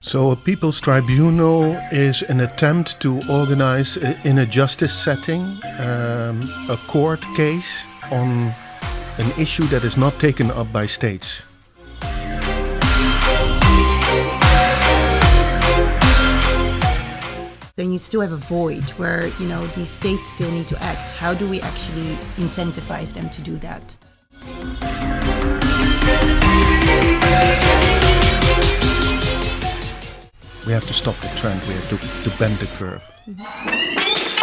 So, a People's Tribunal is an attempt to organize in a justice setting um, a court case on an issue that is not taken up by states. then you still have a void where you know these states still need to act how do we actually incentivize them to do that We have to stop the trend, we have to, to bend the curve. Mm -hmm.